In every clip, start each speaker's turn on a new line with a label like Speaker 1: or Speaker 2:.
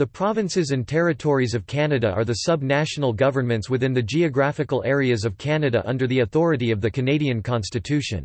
Speaker 1: The provinces and territories of Canada are the sub-national governments within the geographical areas of Canada under the authority of the Canadian Constitution.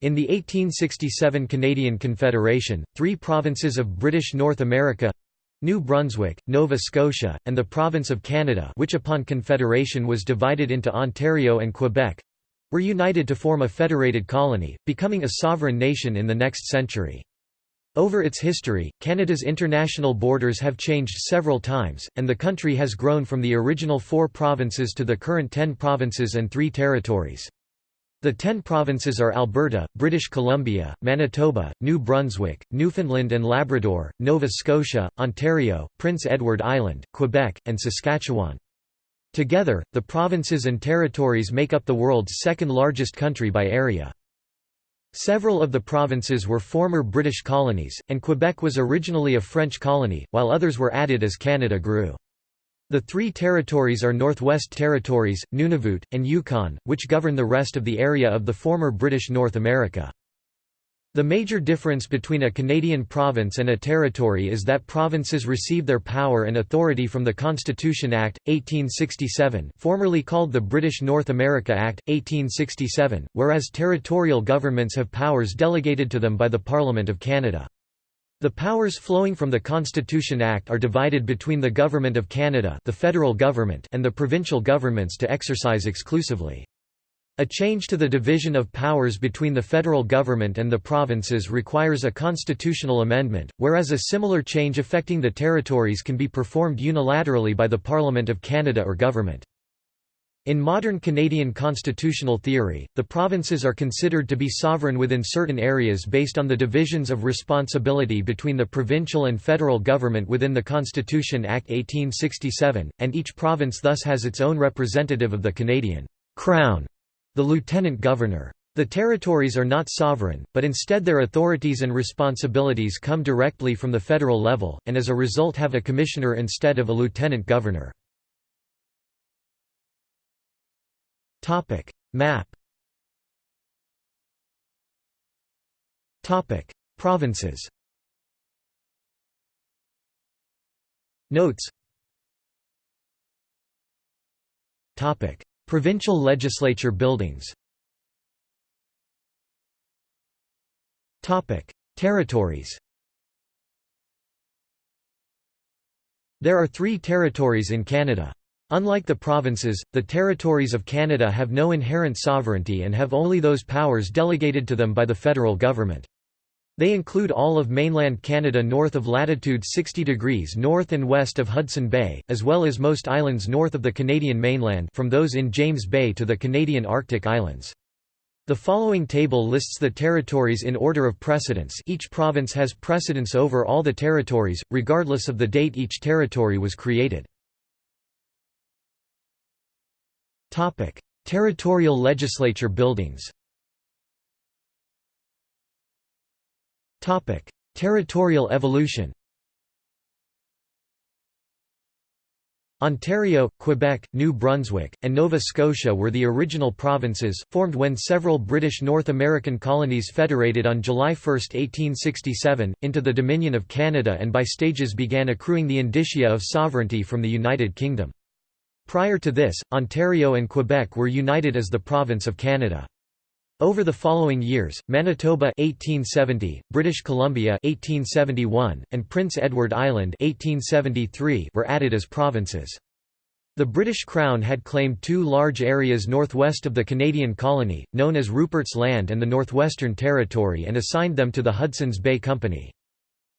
Speaker 1: In the 1867 Canadian Confederation, three provinces of British North America New Brunswick, Nova Scotia, and the Province of Canada which upon Confederation was divided into Ontario and Quebec were united to form a federated colony, becoming a sovereign nation in the next century. Over its history, Canada's international borders have changed several times, and the country has grown from the original four provinces to the current ten provinces and three territories. The ten provinces are Alberta, British Columbia, Manitoba, New Brunswick, Newfoundland and Labrador, Nova Scotia, Ontario, Prince Edward Island, Quebec, and Saskatchewan. Together, the provinces and territories make up the world's second largest country by area. Several of the provinces were former British colonies, and Quebec was originally a French colony, while others were added as Canada grew. The three territories are Northwest Territories, Nunavut, and Yukon, which govern the rest of the area of the former British North America. The major difference between a Canadian province and a territory is that provinces receive their power and authority from the Constitution Act, 1867 formerly called the British North America Act, 1867, whereas territorial governments have powers delegated to them by the Parliament of Canada. The powers flowing from the Constitution Act are divided between the Government of Canada the federal government and the provincial governments to exercise exclusively. A change to the division of powers between the federal government and the provinces requires a constitutional amendment, whereas a similar change affecting the territories can be performed unilaterally by the Parliament of Canada or government. In modern Canadian constitutional theory, the provinces are considered to be sovereign within certain areas based on the divisions of responsibility between the provincial and federal government within the Constitution Act 1867, and each province thus has its own representative of the Canadian Crown the lieutenant governor. The territories are not sovereign, but instead their authorities and responsibilities come directly from the federal level, and as a result have a commissioner instead of a lieutenant governor. Map. Provinces. Notes Provincial legislature buildings Territories There are three territories in Canada. Unlike the provinces, the territories of Canada have no inherent sovereignty and have only those powers delegated to them by the federal government. They include all of mainland Canada north of latitude 60 degrees north and west of Hudson Bay, as well as most islands north of the Canadian mainland from those in James Bay to the Canadian Arctic Islands. The following table lists the territories in order of precedence each province has precedence over all the territories, regardless of the date each territory was created. Territorial legislature buildings Territorial evolution Ontario, Quebec, New Brunswick, and Nova Scotia were the original provinces, formed when several British North American colonies federated on July 1, 1867, into the Dominion of Canada and by stages began accruing the indicia of sovereignty from the United Kingdom. Prior to this, Ontario and Quebec were united as the Province of Canada. Over the following years, Manitoba 1870, British Columbia 1871, and Prince Edward Island 1873 were added as provinces. The British Crown had claimed two large areas northwest of the Canadian colony, known as Rupert's Land and the Northwestern Territory and assigned them to the Hudson's Bay Company.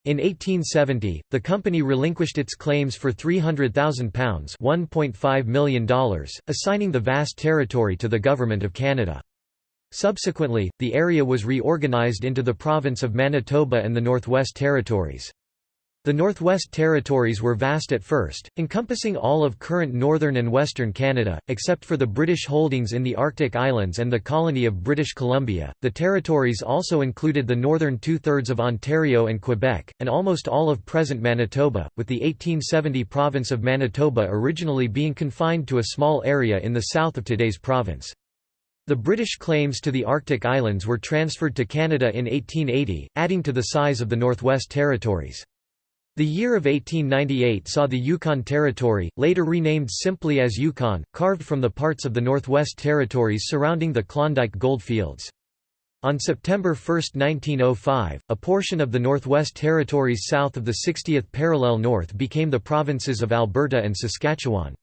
Speaker 1: In 1870, the company relinquished its claims for £300,000 $1.5 million, assigning the vast territory to the Government of Canada. Subsequently, the area was reorganized into the province of Manitoba and the Northwest Territories. The Northwest Territories were vast at first, encompassing all of current northern and western Canada, except for the British holdings in the Arctic Islands and the colony of British Columbia. The territories also included the northern two thirds of Ontario and Quebec, and almost all of present Manitoba, with the 1870 province of Manitoba originally being confined to a small area in the south of today's province. The British claims to the Arctic Islands were transferred to Canada in 1880, adding to the size of the Northwest Territories. The year of 1898 saw the Yukon Territory, later renamed simply as Yukon, carved from the parts of the Northwest Territories surrounding the Klondike gold fields. On September 1, 1905, a portion of the Northwest Territories south of the 60th parallel north became the provinces of Alberta and Saskatchewan.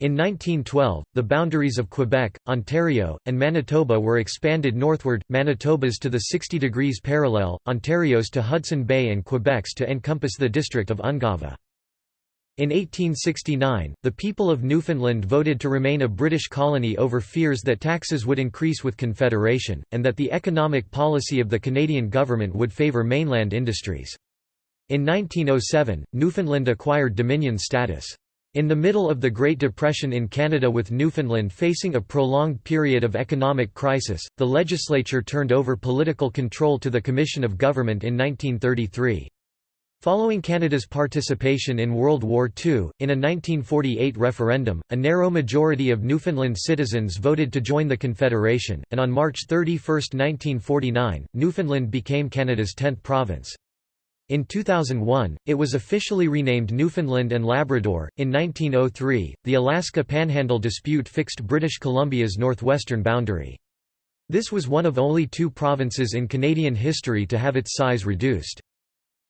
Speaker 1: In 1912, the boundaries of Quebec, Ontario, and Manitoba were expanded northward, Manitoba's to the 60 degrees parallel, Ontario's to Hudson Bay and Quebec's to encompass the district of Ungava. In 1869, the people of Newfoundland voted to remain a British colony over fears that taxes would increase with Confederation, and that the economic policy of the Canadian government would favour mainland industries. In 1907, Newfoundland acquired Dominion status. In the middle of the Great Depression in Canada with Newfoundland facing a prolonged period of economic crisis, the legislature turned over political control to the Commission of Government in 1933. Following Canada's participation in World War II, in a 1948 referendum, a narrow majority of Newfoundland citizens voted to join the Confederation, and on March 31, 1949, Newfoundland became Canada's 10th province. In 2001, it was officially renamed Newfoundland and Labrador. In 1903, the Alaska Panhandle dispute fixed British Columbia's northwestern boundary. This was one of only two provinces in Canadian history to have its size reduced.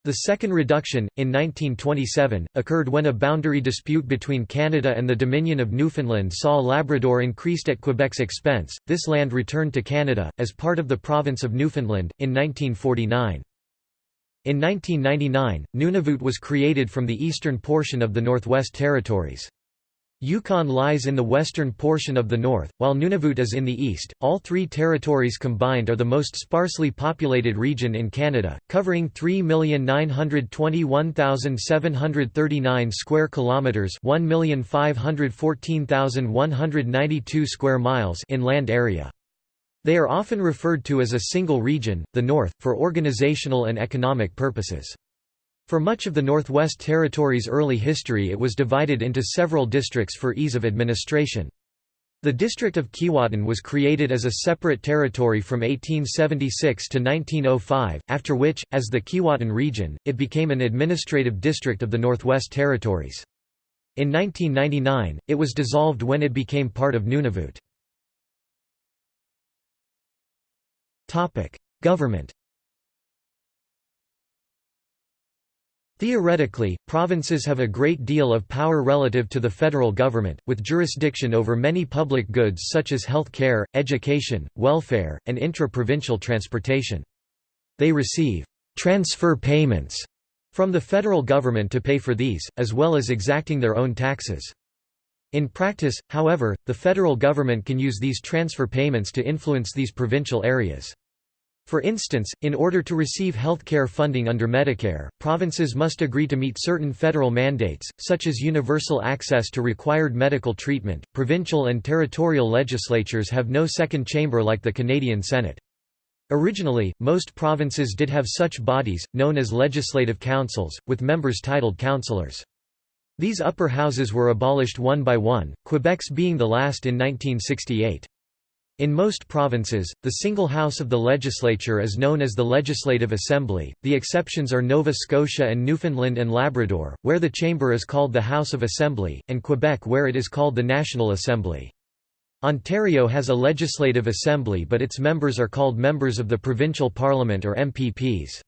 Speaker 1: The second reduction, in 1927, occurred when a boundary dispute between Canada and the Dominion of Newfoundland saw Labrador increased at Quebec's expense. This land returned to Canada, as part of the province of Newfoundland, in 1949. In 1999, Nunavut was created from the eastern portion of the Northwest Territories. Yukon lies in the western portion of the north, while Nunavut is in the east. All three territories combined are the most sparsely populated region in Canada, covering 3,921,739 square kilometers, 1,514,192 square miles in land area. They are often referred to as a single region, the North, for organizational and economic purposes. For much of the Northwest Territories' early history it was divided into several districts for ease of administration. The district of Keewatin was created as a separate territory from 1876 to 1905, after which, as the Keewatin region, it became an administrative district of the Northwest Territories. In 1999, it was dissolved when it became part of Nunavut. Government Theoretically, provinces have a great deal of power relative to the federal government, with jurisdiction over many public goods such as health care, education, welfare, and intra-provincial transportation. They receive «transfer payments» from the federal government to pay for these, as well as exacting their own taxes. In practice, however, the federal government can use these transfer payments to influence these provincial areas. For instance, in order to receive healthcare funding under Medicare, provinces must agree to meet certain federal mandates, such as universal access to required medical treatment. Provincial and territorial legislatures have no second chamber like the Canadian Senate. Originally, most provinces did have such bodies, known as legislative councils, with members titled councillors. These upper houses were abolished one by one, Quebec's being the last in 1968. In most provinces, the single house of the legislature is known as the Legislative Assembly, the exceptions are Nova Scotia and Newfoundland and Labrador, where the chamber is called the House of Assembly, and Quebec where it is called the National Assembly. Ontario has a legislative assembly but its members are called members of the provincial parliament or MPPs.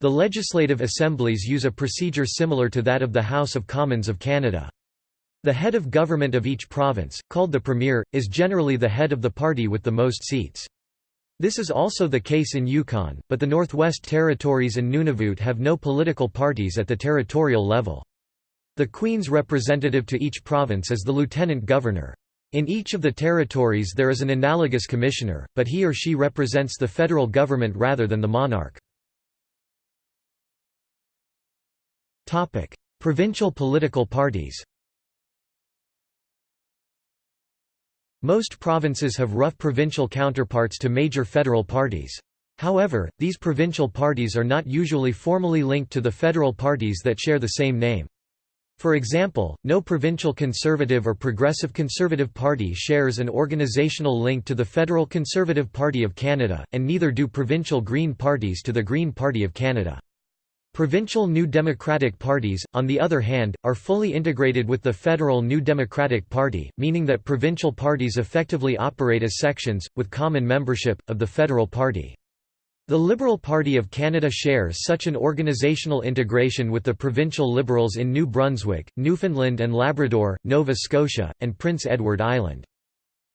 Speaker 1: The legislative assemblies use a procedure similar to that of the House of Commons of Canada. The head of government of each province, called the premier, is generally the head of the party with the most seats. This is also the case in Yukon, but the Northwest Territories and Nunavut have no political parties at the territorial level. The Queen's representative to each province is the lieutenant governor. In each of the territories there is an analogous commissioner, but he or she represents the federal government rather than the monarch. Provincial political parties Most provinces have rough provincial counterparts to major federal parties. However, these provincial parties are not usually formally linked to the federal parties that share the same name. For example, no provincial Conservative or Progressive Conservative Party shares an organizational link to the Federal Conservative Party of Canada, and neither do provincial Green parties to the Green Party of Canada. Provincial New Democratic Parties, on the other hand, are fully integrated with the federal New Democratic Party, meaning that provincial parties effectively operate as sections, with common membership, of the federal party. The Liberal Party of Canada shares such an organizational integration with the provincial Liberals in New Brunswick, Newfoundland and Labrador, Nova Scotia, and Prince Edward Island.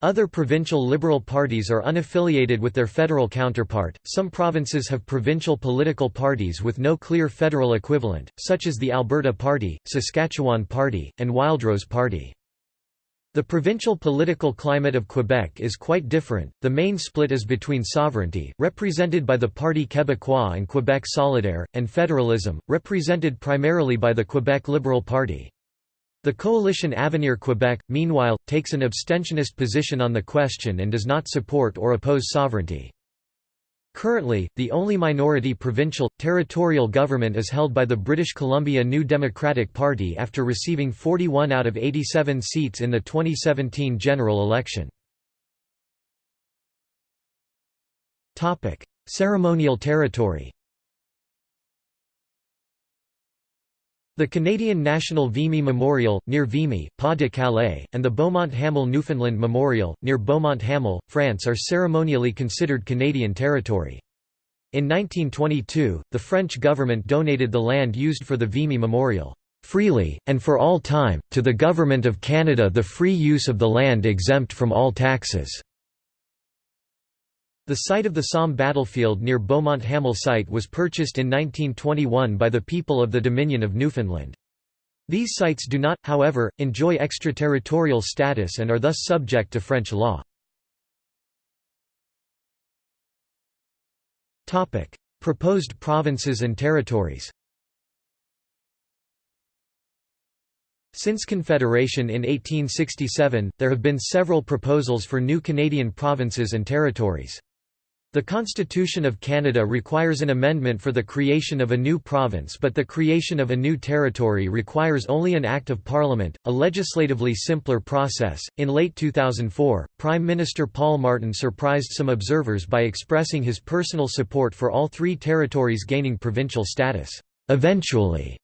Speaker 1: Other provincial Liberal parties are unaffiliated with their federal counterpart. Some provinces have provincial political parties with no clear federal equivalent, such as the Alberta Party, Saskatchewan Party, and Wildrose Party. The provincial political climate of Quebec is quite different. The main split is between sovereignty, represented by the Parti Québécois and Quebec Solidaire, and federalism, represented primarily by the Quebec Liberal Party. The coalition Avenir Quebec, meanwhile, takes an abstentionist position on the question and does not support or oppose sovereignty. Currently, the only minority provincial, territorial government is held by the British Columbia New Democratic Party after receiving 41 out of 87 seats in the 2017 general election. Ceremonial territory The Canadian National Vimy Memorial, near Vimy, Pas-de-Calais, and the Beaumont-Hamel Newfoundland Memorial, near Beaumont-Hamel, France are ceremonially considered Canadian territory. In 1922, the French government donated the land used for the Vimy Memorial, "...freely, and for all time, to the Government of Canada the free use of the land exempt from all taxes." The site of the Somme battlefield near Beaumont Hamel site was purchased in 1921 by the people of the Dominion of Newfoundland. These sites do not, however, enjoy extraterritorial status and are thus subject to French law. Proposed provinces and territories Since Confederation in 1867, there have been several proposals for new Canadian provinces and territories. The Constitution of Canada requires an amendment for the creation of a new province but the creation of a new territory requires only an Act of Parliament, a legislatively simpler process. In late 2004, Prime Minister Paul Martin surprised some observers by expressing his personal support for all three territories gaining provincial status, eventually.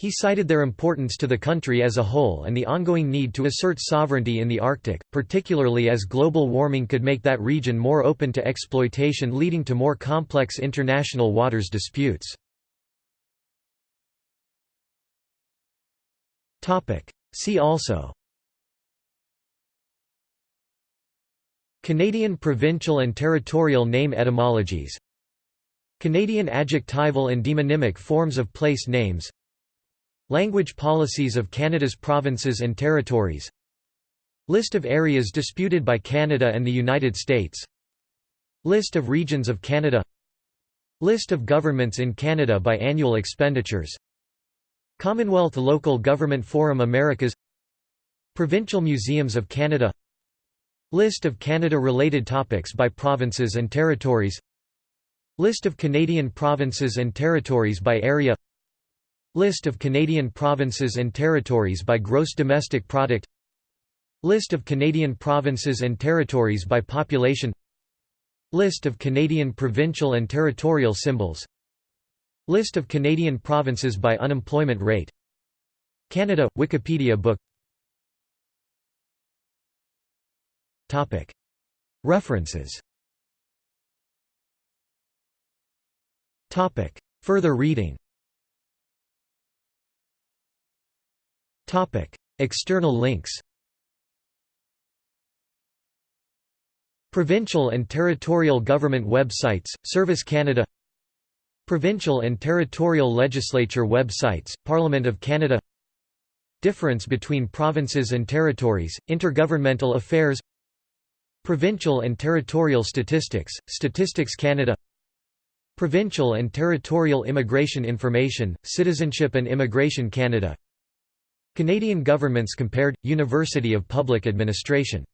Speaker 1: He cited their importance to the country as a whole and the ongoing need to assert sovereignty in the Arctic, particularly as global warming could make that region more open to exploitation leading to more complex international waters disputes. See also Canadian provincial and territorial name etymologies Canadian adjectival and demonymic forms of place names Language policies of Canada's provinces and territories. List of areas disputed by Canada and the United States. List of regions of Canada. List of governments in Canada by annual expenditures. Commonwealth Local Government Forum Americas. Provincial Museums of Canada. List of Canada-related topics by provinces and territories. List of Canadian provinces and territories by area List of Canadian provinces and territories by gross domestic product. List of Canadian provinces and territories by population. List of Canadian provincial and territorial symbols. List of Canadian provinces by unemployment rate. Canada – Wikipedia book. References. Further reading External links Provincial and territorial government websites, Service Canada Provincial and territorial legislature websites, Parliament of Canada Difference between provinces and territories, Intergovernmental Affairs Provincial and territorial statistics, Statistics Canada Provincial and territorial immigration information, Citizenship and Immigration Canada Canadian governments compared – University of Public Administration